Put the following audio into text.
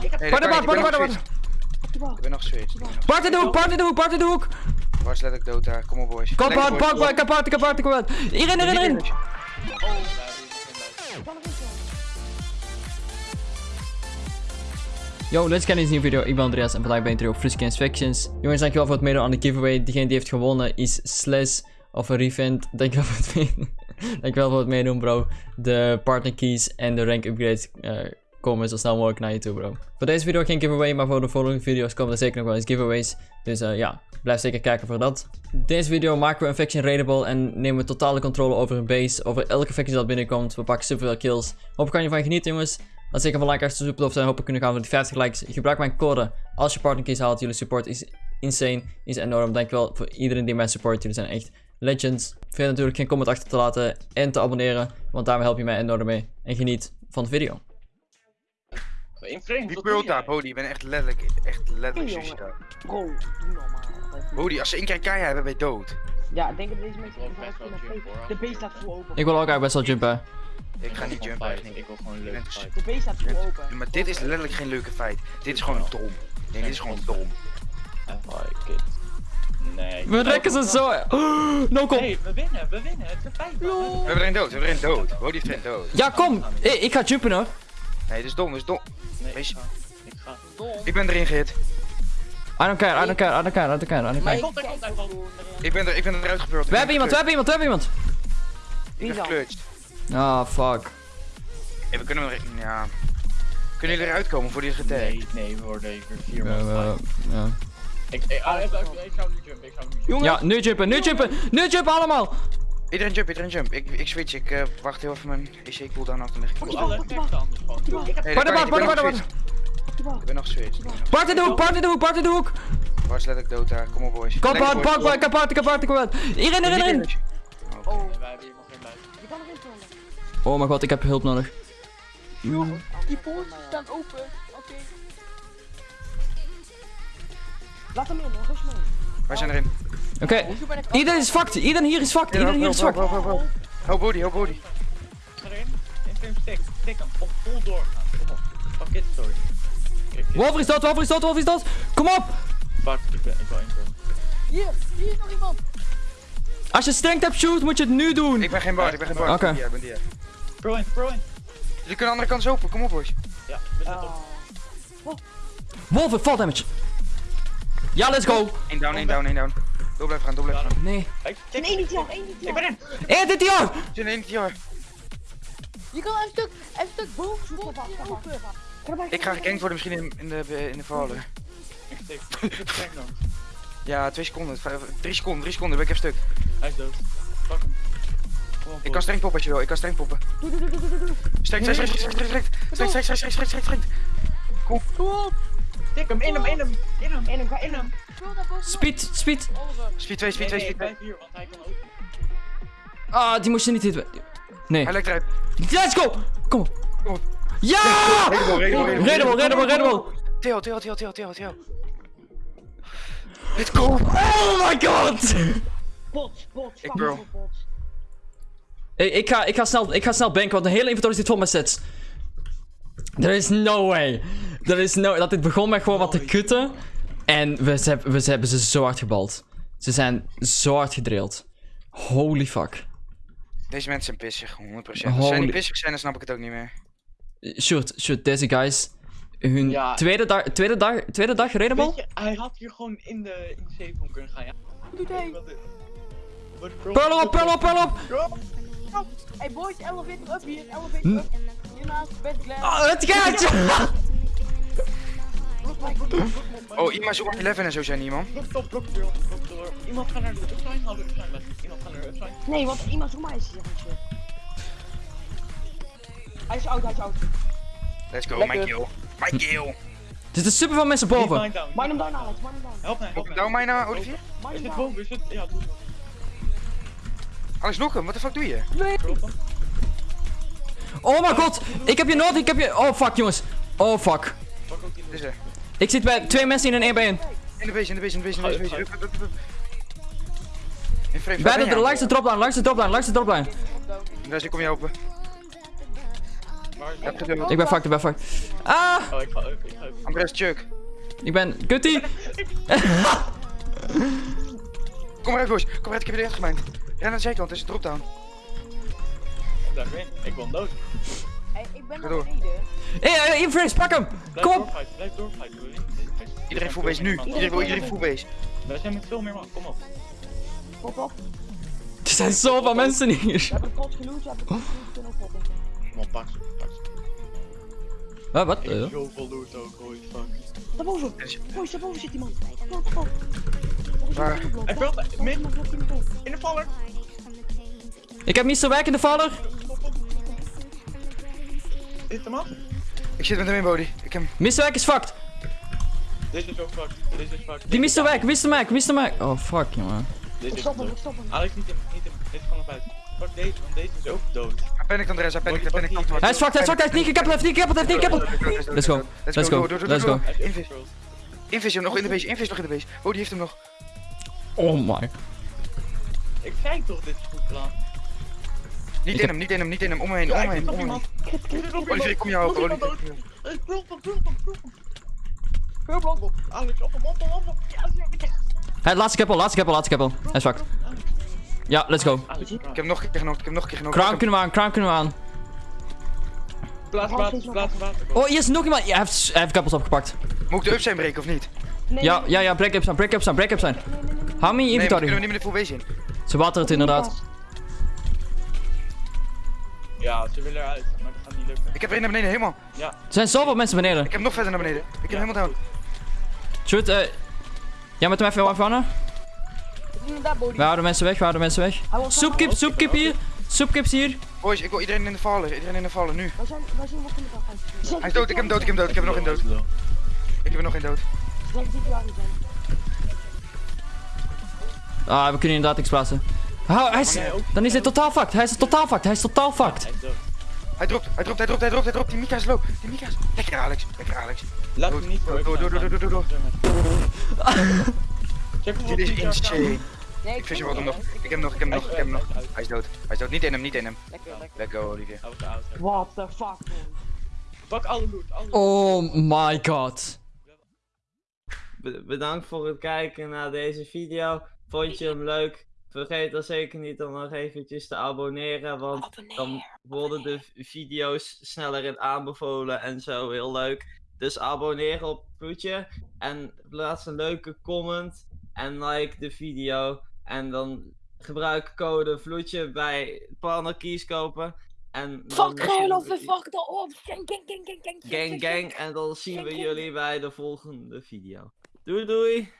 Bart, Bart, Bart, ik ben Bart, nog Bart. Ik ben nog switch. Ik ben nog Bart in de hoek, Bart in de hoek, Bart in de hoek. Bart is letterlijk dood daar. Kom op boys. Kom Lekker, Bart, boys. Bart, Bart, ik heb Bart, ik heb Bart, ik heb Bart. Hierin, hierin, hierin. Yo, let's get in deze nieuwe video. Ik ben Andreas en vandaag ben ik terug op Frisky. Jongens, dankjewel voor het meedoen aan de giveaway. Diegene die heeft gewonnen is Slash of een Revent. Dankjewel voor het meedoen. dankjewel voor het meedoen, bro. De partner keys en de rank upgrades eh, komen zo snel mogelijk naar je toe, bro. Voor deze video geen giveaway, maar voor de volgende video's komen er zeker nog wel eens giveaways. Dus eh, ja, blijf zeker kijken voor dat. Deze video maken we een faction raidable en nemen we totale controle over een base. Over elke faction dat binnenkomt. We pakken superveel kills. Hoop kan je van genieten, jongens. Laat zeker van like het super tof zijn. Hoop kunnen gaan voor die 50 likes. Gebruik mijn code als je partner kies haalt. Jullie support is insane, is enorm. Dankjewel voor iedereen die mij support. Jullie zijn echt legends. Vergeet natuurlijk geen comment achter te laten en te abonneren, want daarmee help je mij enorm mee. En geniet van de video. In frame, peult doe daar? Bodie? Ik ben echt letterlijk, echt letterlijk Hey, sushi daar. Bro, doe normaal. Bodie, als ze één keer Kaya hebben, ben je dood. Ja, ik denk dat deze mensen best wel de base staat vol open. Ik wil ook eigenlijk best wel jumpen. Ik ga niet jumpen, echt fight. niet. Ik wil gewoon een leuke bent- fight. De base staat vol open. Maar dit is letterlijk geen leuke feit. Dit is gewoon dom. Nee, dit is gewoon dom. I like it. Nee. We trekken ze zo. No kom. Nee, we winnen, we winnen. Het is een feit. man. We hebben er een dood, we hebben er een dood. Bodie heeft er een dood. Ja, kom. Hey, ik ga jumpen hoor. Nee, dit is dom, dit is dom. Nee, Wees- ik ga. Ik ga. Ik ben erin gehit. I don't care, I don't care, I don't care, I don't care, I don't Hij care. komt, hij komt, hij komt. Ik ben, er, ik ben eruit gebeurd. We hebben iemand, we hebben iemand, we hebben iemand. Ik ben dan? Ah, fuck. Hey, we kunnen. Ja... Kunnen jullie eruit komen voor die getag? Nee, nee, we worden even vier Eh, man. ja. Ik, ik, ah, ik, ik, ik zou nu jumpen, ik zou nu jumpen. Ja, nu jumpen, nu jumpen, nu jumpen allemaal. Iedereen jump, iedereen jump. Ik, ik switch, ik eh, wacht heel even mijn EC cooldown af, dan leg ik cool. alle Bart, Bart, niet, ik ben Bart, nog Bart, switch. Ik ben nog switch. Bart in de hoek, Bart in de hoek, Bart in de hoek. Bart is letterlijk dood daar, kom op boys. Kom Bart. Bart, Bart, ik heb Bart, ik heb Bart, ik heb Bart. Hierin, hierin, hierin. Oh, Nee, wij hebben hier nog geen buiten. je kan erin. Oh mijn god, ik heb hulp nodig. Die poortjes staan open. Oké. Laat hem in, hoor. Rush mee. Wij zijn erin. Oké, iedereen is fucked, iedereen hier is fucked, iedereen hier is fucked. help, help, help. Help body, help body. Erin. Stick. Tik hem. Of vol doorgaan. Kom op. Fuck it, sorry. Wolver is dood, Wolver is dood, Wolver is dood. Kom op. Fuck, ik ben, ik inkomen. Hier, hier is nog iemand. Als je stank hebt shoot, moet je het nu doen. Ik ben geen Bart, ik ben geen Bart. Oké. Ik ben die, ik ben die. Pro in, pro in. Jullie kunnen de andere kant open, kom op boys. Ja, we zitten op. Wolver, fall damage. Ja, let's go. 1 down, 1 down, 1 down. Door blijven gaan, door blijven gaan. Nee. Ik, En één niet jaar, één niet ik ben in. Eh, in het jaar. Je kan een stuk, een stuk boven boven. Ik ga gekankt worden misschien in, in de, in de verhalen. Ja, 2 seconden, 3 seconden, 3 seconden, ben ik even stuk. Hij is dood. Fuck hem. Ik kan streng poppen als je wil, ik kan streng poppen. Streng, streng, streng, streng, streng, streng, streng, streng, streng, streng, streng, streng, streng. Kom. Tik hem, in hem, in hem, in hem. En hem, ga in Speed, speed. Speed 2, speed 2, Nee, nee, speed ik 2. blijf hier, want hij kan open. Ah, die moest je niet hitten. Nee. Hij eruit. Let's go. Kom op. Kom op. Ja! Redable, redable, Redable. Tail, tail, tail, tail, tail, tail. Let's go. Oh my god. Pot, pot, Ik bro. pot. Hey, ik, ga, ik, ga snel, ik ga snel banken, want de hele inventory zit vol met sets. There is no way. There is no... Dat dit begon met gewoon wat te kutten. En we, ze, hebben- we ze hebben ze zo hard gebald. Ze zijn zo hard gedrild. Holy fuck. Deze mensen zijn pissig, 100%. Als zij Holy- niet pissig zijn, dan snap ik het ook niet meer. Shoot, shoot, deze guys. Hun Ja. tweede, dag, tweede, dag, tweede dag je, hij had hier gewoon in de, in de kunnen gaan, ja. Wat doet hij? Pearl op, pearl op, pearl op! Hey boys, elevator up hier, elevator up. Hiernaast, bed glass. Oh, het gaat! Oh, Ima zoekt 11 en zo zijn hier, man. Blok door, blok door. Iemand gaat naar de upside, haal de upside weg. Iemand gaat naar de upside. Nee, want iemand zoekt mij is hier. Hij is oud, hij is oud. Let's go, Lekker. my kill. My kill. Er zitten super veel mensen boven. mine down. Mine hem down, Alex, mine hem down. Help mij, help mij. Down naar Olivier. Mine Is hem het boven? Is het? Ja, doe. Alex, nog hem, wat de fuck doe je? Hem. Oh mijn god! Ik heb je nodig, ik heb je... Oh fuck jongens. Oh fuck. Pak ook die Dit is er. Ik zit bij twee mensen in een 1 bij 1. In de base, in de base, in de base, in de base. In frame, de, ben je langs de dropline, langs de dropline, langs de dropline. zit, kom je helpen. De Ik ben fucked, ik ben fucked. Ah! Oh, ik ga ook, ik ga ook. Andreas Chuck. Ik ben Kutty! Kom eruit, boys. Kom eruit, ik heb je echt gemijnd. Ren naar de zijkant, het is een dropdown. Daar ben ik. Ik wil dood. Hey, ik ben Ga naar door. beneden. Hé, hey, hey, Frames, pak hem! Blijf Kom op! blijf doorfighten. Iedereen full base nu. Man. Iedereen wil iedereen. Wij zijn met veel meer man, kom op. Pop op. Er zijn zoveel mensen hier. We hebben de pot geloot, we hebben de kunnen. Kom op, pak ze, pak ze. Wat? wat? Ik Eh? heb zoveel loot ook, holy fuck. Daarboven. Boys, daarboven zit iemand. Pop, pop. Waar? Hij vult mid in de valler. Ik heb Mr. Wack in de valler. Hem af? Ik zit met hem in body. Ik heb hem. Mr. Wack is fucked. Dit is ook fucked. Dit is fucked. Die Mr. Wack, Mr. Mac, Mr. Mac. Oh, fuck, jongen. Dit is stop hem, stop hem. Alex, niet hem, niet hem. Dit is gewoon naar buiten. Fuck deze, want deze is ook dood. Hij panikt Andreas, hij panikt, hij panikt. Hij Hij is fucked, hij is fucked, hij heeft niet gekappeld, hij heeft niet gekappeld, hij heeft niet gekappeld. Let's go, let's go, let's go. Invis. Invis nog in de base, Invis nog in de base. Oh, die heeft hem nog. Oh my. Ik zei toch, dit is goed plan. Niet in hem, niet in hem, niet in hem. Om me heen, om me ik heen, zit om op me heen. iemand. Ik Olivier, kom jou helpen, Olivier. dood. Hey, Pulp op, pulp op, pulp op. Alex, hem, op hem, op hem. Hij, laatste kappel, laatste kappel, laatste kappel. Hij is fucked. Ja, let's go. Alex, Ik heb hem nog een keer genokt, ik heb hem nog een keer genokt. Crown kunnen we aan, crown kunnen we aan. Plaats water, plaats water. Oh, hier is nog iemand. Ja, hij heeft, hij heeft kappels opgepakt. Moet ik de up zijn breken of niet? Nee, Ja, nee, ja, ja, break-ups zijn, break-ups zijn, break-ups zijn. nee, nee, nee. Hou me in je Nee, kunnen we inventory. niet meer de full base in. Ze wateren het inderdaad. Ja, ze willen eruit, maar dat gaat niet lukken. Ik heb er één naar beneden, helemaal. Ja, Er zijn zoveel mensen beneden. Ik heb nog verder naar beneden. Ik heb helemaal down. Shoot, eh... Jij met hem even afvangen? We houden mensen weg, we houden mensen weg. Soepkip, soepkip hier. Soepkips hier. Boys, ik wil iedereen in de vallen, iedereen in de vallen, nu. Zijn. Hij is dood, ik heb hem dood, ik heb hem dood, ik heb er nog een dood. Ik heb er nog een dood. Ah, we kunnen inderdaad niks plaatsen. Hou, hij is, dan is hij totaal fucked. Hij is totaal fucked. Hij is totaal fucked. Hij dropt, hij dropt, hij dropt, hij dropt, hij dropt. Die Mika is low. Die Mika is... Lekker Alex, lekker Alex. Laat hem niet voor door, door, door, door, door, door. Check Dit is insane. Nee, Ik vis je vind wat hem nog. Ik heb hem nog, ik heb hem nog, ik heb hem nog. Hij is dood, hij is dood. Niet in hem, niet in hem. Lekker, lekker. Let's go, Olivier. What the fuck, man. Pak alle loot. Oh my god. Be- bedankt voor het kijken naar deze video. Vond je hem leuk? Vergeet dan zeker niet om nog eventjes te abonneren, want dan worden de video's sneller in aanbevolen en zo heel leuk. Dus abonneer op Vloedje en plaats een leuke comment en like de video. En dan gebruik code Vloedje bij Partner Keys kopen. En Fuck Gerlof en fuck de op. Gang, gang, gang, gang, gang. gang gang en dan zien we jullie bij de volgende video. Doei doei!